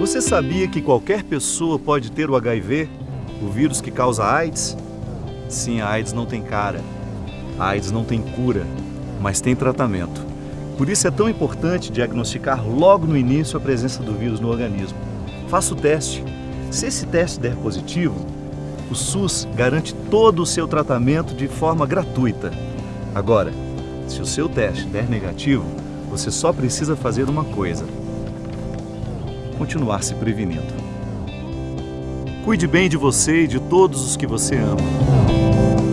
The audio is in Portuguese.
Você sabia que qualquer pessoa pode ter o HIV, o vírus que causa AIDS? Sim, a AIDS não tem cara. A AIDS não tem cura, mas tem tratamento. Por isso é tão importante diagnosticar logo no início a presença do vírus no organismo. Faça o teste. Se esse teste der positivo, o SUS garante todo o seu tratamento de forma gratuita. Agora, se o seu teste der negativo, você só precisa fazer uma coisa: continuar se prevenindo. Cuide bem de você e de todos os que você ama.